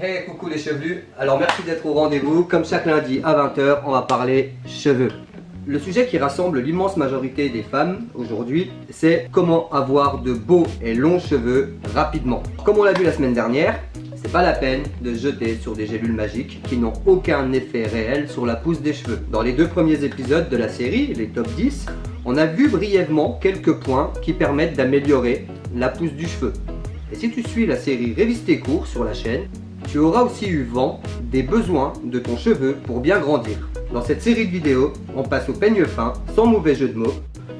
Hey coucou les chevelus, alors merci d'être au rendez-vous, comme chaque lundi à 20h on va parler cheveux. Le sujet qui rassemble l'immense majorité des femmes aujourd'hui, c'est comment avoir de beaux et longs cheveux rapidement. Comme on l'a vu la semaine dernière, c'est pas la peine de jeter sur des gélules magiques qui n'ont aucun effet réel sur la pousse des cheveux. Dans les deux premiers épisodes de la série, les top 10, on a vu brièvement quelques points qui permettent d'améliorer la pousse du cheveu. Et si tu suis la série Révise tes cours sur la chaîne, tu auras aussi eu vent des besoins de ton cheveu pour bien grandir. Dans cette série de vidéos, on passe au peigne fin, sans mauvais jeu de mots,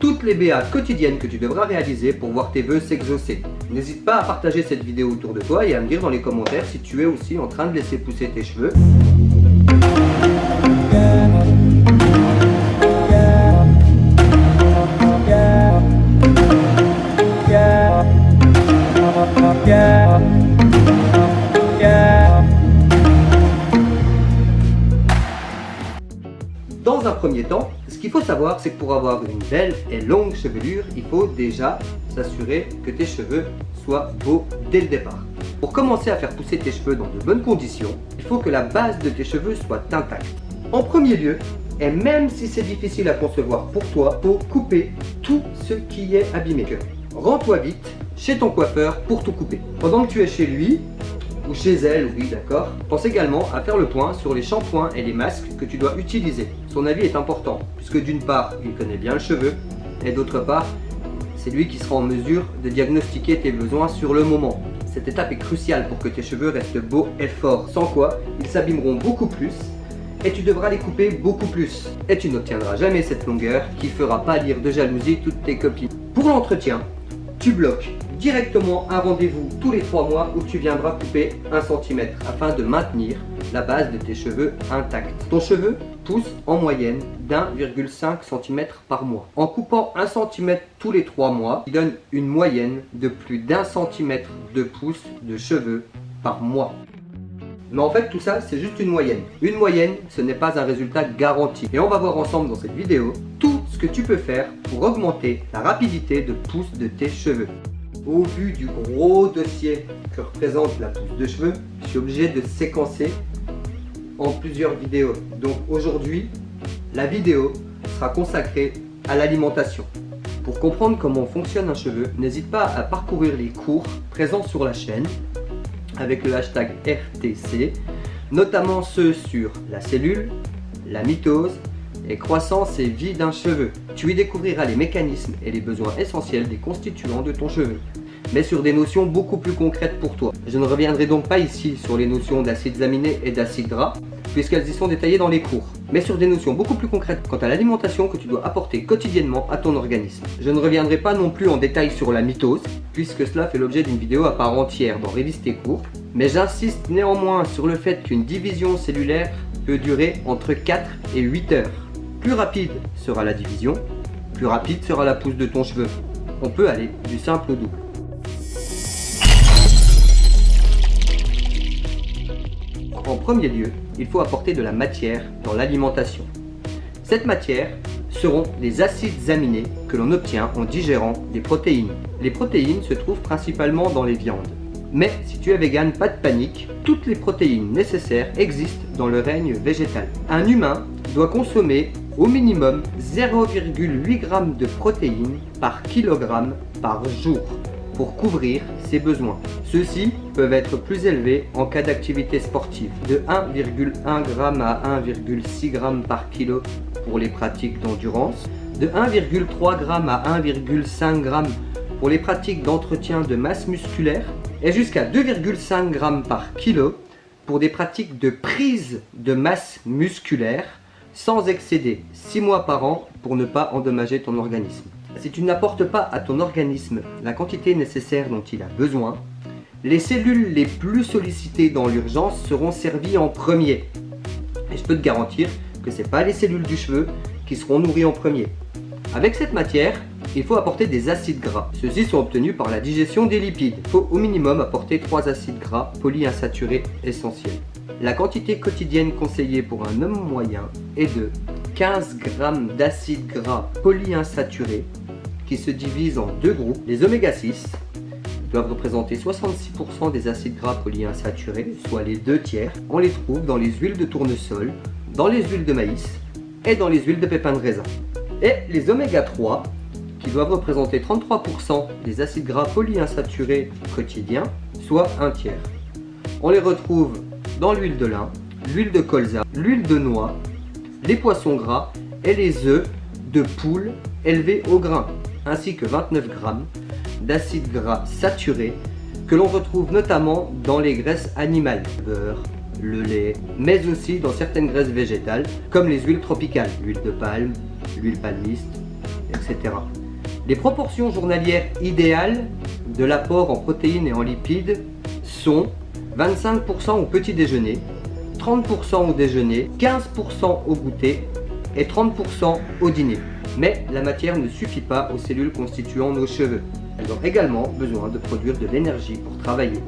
toutes les BA quotidiennes que tu devras réaliser pour voir tes vœux s'exaucer. N'hésite pas à partager cette vidéo autour de toi et à me dire dans les commentaires si tu es aussi en train de laisser pousser tes cheveux. Temps, ce qu'il faut savoir, c'est que pour avoir une belle et longue chevelure, il faut déjà s'assurer que tes cheveux soient beaux dès le départ. Pour commencer à faire pousser tes cheveux dans de bonnes conditions, il faut que la base de tes cheveux soit intacte. En premier lieu, et même si c'est difficile à concevoir pour toi, pour couper tout ce qui est abîmé. Rends-toi vite chez ton coiffeur pour tout couper. Pendant que tu es chez lui, ou chez elle, oui d'accord. Pense également à faire le point sur les shampoings et les masques que tu dois utiliser. Son avis est important, puisque d'une part, il connaît bien le cheveu, et d'autre part, c'est lui qui sera en mesure de diagnostiquer tes besoins sur le moment. Cette étape est cruciale pour que tes cheveux restent beaux et forts, sans quoi ils s'abîmeront beaucoup plus et tu devras les couper beaucoup plus. Et tu n'obtiendras jamais cette longueur qui fera pâlir de jalousie toutes tes copines. Pour l'entretien, tu bloques directement un rendez-vous tous les 3 mois où tu viendras couper 1 cm afin de maintenir la base de tes cheveux intacte. Ton cheveu pousse en moyenne d'1,5 cm par mois. En coupant 1 cm tous les 3 mois, il donne une moyenne de plus d'un centimètre de pouce de cheveux par mois. Mais en fait, tout ça, c'est juste une moyenne. Une moyenne, ce n'est pas un résultat garanti. Et on va voir ensemble dans cette vidéo tout ce que tu peux faire pour augmenter la rapidité de pousse de tes cheveux au vu du gros dossier que représente la pousse de cheveux, je suis obligé de séquencer en plusieurs vidéos. Donc aujourd'hui, la vidéo sera consacrée à l'alimentation. Pour comprendre comment fonctionne un cheveu, n'hésite pas à parcourir les cours présents sur la chaîne avec le hashtag RTC, notamment ceux sur la cellule, la mitose et croissance et vie d'un cheveu. Tu y découvriras les mécanismes et les besoins essentiels des constituants de ton cheveu, mais sur des notions beaucoup plus concrètes pour toi. Je ne reviendrai donc pas ici sur les notions d'acides aminés et d'acides gras, puisqu'elles y sont détaillées dans les cours, mais sur des notions beaucoup plus concrètes quant à l'alimentation que tu dois apporter quotidiennement à ton organisme. Je ne reviendrai pas non plus en détail sur la mitose, puisque cela fait l'objet d'une vidéo à part entière dans Révise tes cours, mais j'insiste néanmoins sur le fait qu'une division cellulaire peut durer entre 4 et 8 heures. Plus rapide sera la division, plus rapide sera la pousse de ton cheveu. On peut aller du simple au double. En premier lieu, il faut apporter de la matière dans l'alimentation. Cette matière seront les acides aminés que l'on obtient en digérant des protéines. Les protéines se trouvent principalement dans les viandes. Mais si tu es vegan, pas de panique, toutes les protéines nécessaires existent dans le règne végétal. Un humain doit consommer au minimum 0,8 g de protéines par kilogramme par jour pour couvrir ses besoins. Ceux-ci peuvent être plus élevés en cas d'activité sportive, de 1,1 g à 1,6 g par kilo pour les pratiques d'endurance, de 1,3 g à 1,5 g pour les pratiques d'entretien de masse musculaire et jusqu'à 2,5 g par kilo pour des pratiques de prise de masse musculaire sans excéder 6 mois par an pour ne pas endommager ton organisme. Si tu n'apportes pas à ton organisme la quantité nécessaire dont il a besoin, les cellules les plus sollicitées dans l'urgence seront servies en premier. Et je peux te garantir que ce n'est pas les cellules du cheveu qui seront nourries en premier. Avec cette matière, il faut apporter des acides gras. Ceux-ci sont obtenus par la digestion des lipides. Il faut au minimum apporter 3 acides gras polyinsaturés essentiels. La quantité quotidienne conseillée pour un homme moyen est de 15 g d'acides gras polyinsaturés qui se divisent en deux groupes, les oméga 6, doivent représenter 66% des acides gras polyinsaturés, soit les deux tiers. On les trouve dans les huiles de tournesol, dans les huiles de maïs et dans les huiles de pépins de raisin. Et les oméga 3, qui doivent représenter 33% des acides gras polyinsaturés quotidiens, soit un tiers. On les retrouve dans l'huile de lin, l'huile de colza, l'huile de noix, les poissons gras et les œufs de poule élevés au grain, ainsi que 29 grammes d'acides gras saturés que l'on retrouve notamment dans les graisses animales, le beurre, le lait, mais aussi dans certaines graisses végétales comme les huiles tropicales, l'huile de palme, l'huile palmiste, etc. Les proportions journalières idéales de l'apport en protéines et en lipides sont 25% au petit déjeuner, 30% au déjeuner, 15% au goûter et 30% au dîner. Mais la matière ne suffit pas aux cellules constituant nos cheveux. Elles ont également besoin de produire de l'énergie pour travailler.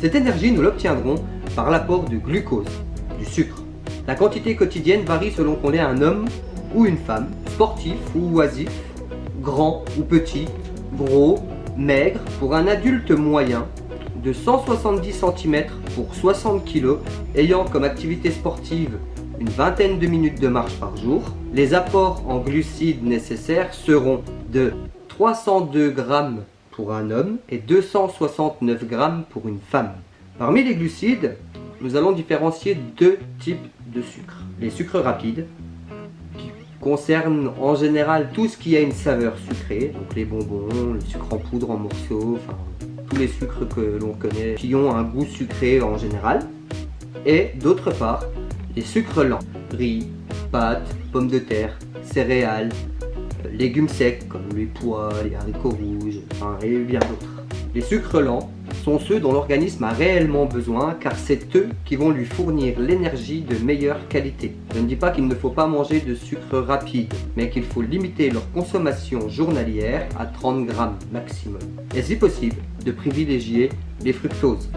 Cette énergie, nous l'obtiendrons par l'apport de glucose, du sucre. La quantité quotidienne varie selon qu'on est un homme ou une femme, sportif ou oisif, grand ou petit, gros, maigre. Pour un adulte moyen, de 170 cm pour 60 kg, ayant comme activité sportive une vingtaine de minutes de marche par jour. Les apports en glucides nécessaires seront de 302 g pour un homme et 269 g pour une femme. Parmi les glucides, nous allons différencier deux types de sucres. Les sucres rapides, qui concernent en général tout ce qui a une saveur sucrée, donc les bonbons, le sucre en poudre en morceaux, enfin les sucres que l'on connaît qui ont un goût sucré en général. Et d'autre part, les sucres lents, riz, pâtes, pommes de terre, céréales, euh, légumes secs comme les pois, les haricots rouges, enfin, et bien d'autres. Les sucres lents sont ceux dont l'organisme a réellement besoin car c'est eux qui vont lui fournir l'énergie de meilleure qualité. Je ne dis pas qu'il ne faut pas manger de sucre rapide, mais qu'il faut limiter leur consommation journalière à 30 grammes maximum. Et si possible, de privilégier les fructoses,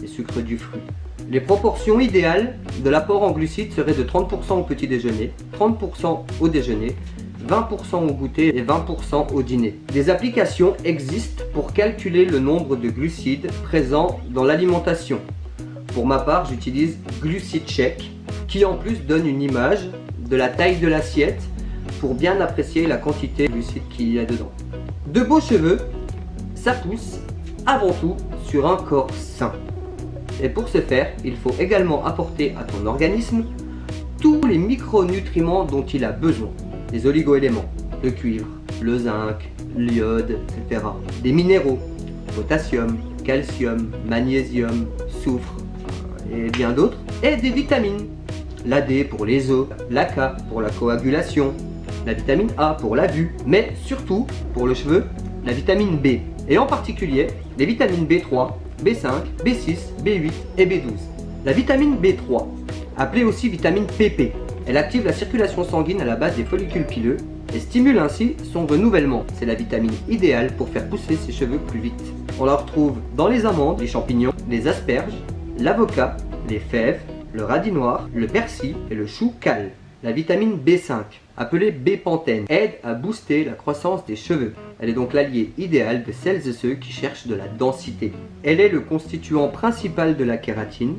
les sucres du fruit. Les proportions idéales de l'apport en glucides seraient de 30% au petit déjeuner, 30% au déjeuner, 20% au goûter et 20% au dîner. Des applications existent pour calculer le nombre de glucides présents dans l'alimentation. Pour ma part, j'utilise Glucide Check, qui en plus donne une image de la taille de l'assiette pour bien apprécier la quantité de glucides qu'il y a dedans. De beaux cheveux, ça pousse avant tout sur un corps sain. Et pour ce faire, il faut également apporter à ton organisme tous les micronutriments dont il a besoin. Les oligoéléments, le cuivre, le zinc, l'iode, etc. Des minéraux, potassium, calcium, magnésium, soufre et bien d'autres. Et des vitamines. La D pour les os, la K pour la coagulation, la vitamine A pour la vue, mais surtout pour le cheveu, la vitamine B. Et en particulier, les vitamines B3, B5, B6, B8 et B12. La vitamine B3, appelée aussi vitamine PP, elle active la circulation sanguine à la base des follicules pileux et stimule ainsi son renouvellement. C'est la vitamine idéale pour faire pousser ses cheveux plus vite. On la retrouve dans les amandes, les champignons, les asperges, l'avocat, les fèves, le radis noir, le persil et le chou cal. La vitamine B5, appelée B-pantène, aide à booster la croissance des cheveux. Elle est donc l'allié idéal de celles et ceux qui cherchent de la densité. Elle est le constituant principal de la kératine,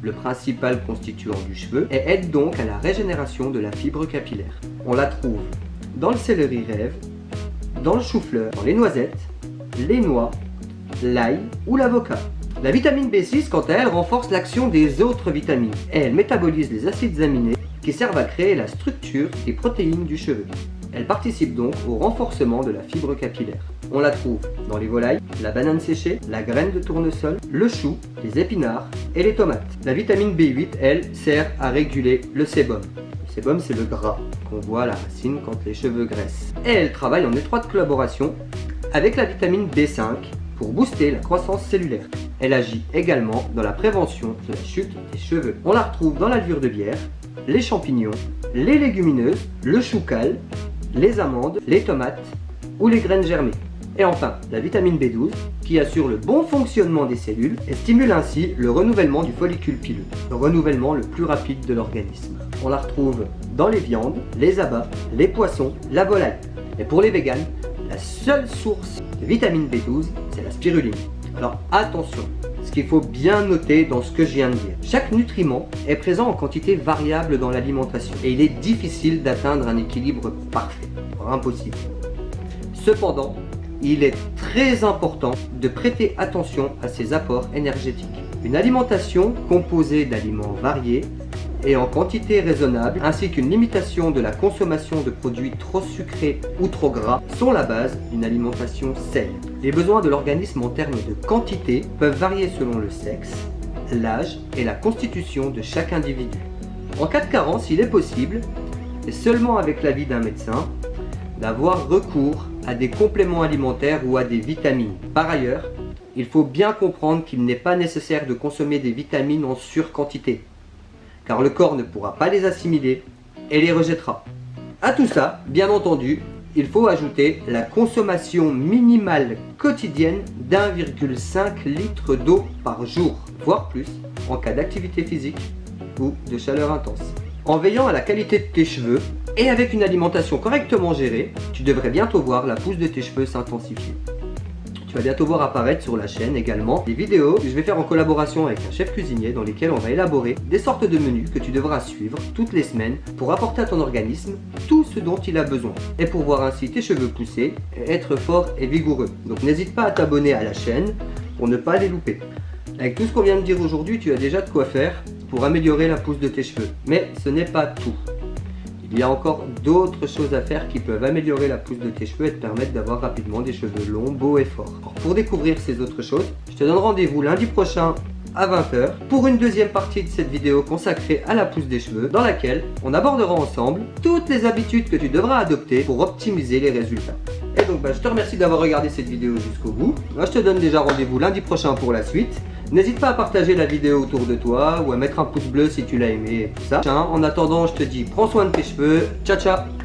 le principal constituant du cheveu, et aide donc à la régénération de la fibre capillaire. On la trouve dans le céleri rêve, dans le chou-fleur, dans les noisettes, les noix, l'ail ou l'avocat. La vitamine B6, quant à elle, renforce l'action des autres vitamines elle métabolise les acides aminés qui servent à créer la structure des protéines du cheveu. Elle participe donc au renforcement de la fibre capillaire. On la trouve dans les volailles, la banane séchée, la graine de tournesol, le chou, les épinards et les tomates. La vitamine B8, elle, sert à réguler le sébum. Le sébum, c'est le gras qu'on voit à la racine quand les cheveux graissent. Et elle travaille en étroite collaboration avec la vitamine B5 pour booster la croissance cellulaire. Elle agit également dans la prévention de la chute des cheveux. On la retrouve dans la levure de bière, les champignons, les légumineuses, le chou cal, les amandes, les tomates ou les graines germées. Et enfin, la vitamine B12 qui assure le bon fonctionnement des cellules et stimule ainsi le renouvellement du follicule pileux, le renouvellement le plus rapide de l'organisme. On la retrouve dans les viandes, les abats, les poissons, la volaille. Et pour les véganes, la seule source de vitamine B12, c'est la spiruline. Alors attention, ce qu'il faut bien noter dans ce que je viens de dire. Chaque nutriment est présent en quantité variable dans l'alimentation et il est difficile d'atteindre un équilibre parfait, impossible. Cependant, il est très important de prêter attention à ses apports énergétiques. Une alimentation composée d'aliments variés et en quantité raisonnable, ainsi qu'une limitation de la consommation de produits trop sucrés ou trop gras sont la base d'une alimentation saine. Les besoins de l'organisme en termes de quantité peuvent varier selon le sexe, l'âge et la constitution de chaque individu. En cas de carence, il est possible, et seulement avec l'avis d'un médecin, d'avoir recours à des compléments alimentaires ou à des vitamines. Par ailleurs, il faut bien comprendre qu'il n'est pas nécessaire de consommer des vitamines en surquantité, car le corps ne pourra pas les assimiler et les rejettera. A tout ça, bien entendu, il faut ajouter la consommation minimale quotidienne d'1,5 litre d'eau par jour, voire plus, en cas d'activité physique ou de chaleur intense. En veillant à la qualité de tes cheveux et avec une alimentation correctement gérée, tu devrais bientôt voir la pousse de tes cheveux s'intensifier. Tu vas bientôt voir apparaître sur la chaîne également des vidéos que je vais faire en collaboration avec un chef cuisinier dans lesquelles on va élaborer des sortes de menus que tu devras suivre toutes les semaines pour apporter à ton organisme tout ce dont il a besoin et pour voir ainsi tes cheveux pousser et être fort et vigoureux. Donc n'hésite pas à t'abonner à la chaîne pour ne pas les louper. Avec tout ce qu'on vient de dire aujourd'hui, tu as déjà de quoi faire pour améliorer la pousse de tes cheveux. Mais ce n'est pas tout. Il y a encore d'autres choses à faire qui peuvent améliorer la pousse de tes cheveux et te permettre d'avoir rapidement des cheveux longs, beaux et forts. pour découvrir ces autres choses, je te donne rendez-vous lundi prochain à 20h pour une deuxième partie de cette vidéo consacrée à la pousse des cheveux dans laquelle on abordera ensemble toutes les habitudes que tu devras adopter pour optimiser les résultats. Et donc bah, je te remercie d'avoir regardé cette vidéo jusqu'au bout. Je te donne déjà rendez-vous lundi prochain pour la suite. N'hésite pas à partager la vidéo autour de toi ou à mettre un pouce bleu si tu l'as aimé et tout ça. En attendant, je te dis prends soin de tes cheveux. Ciao ciao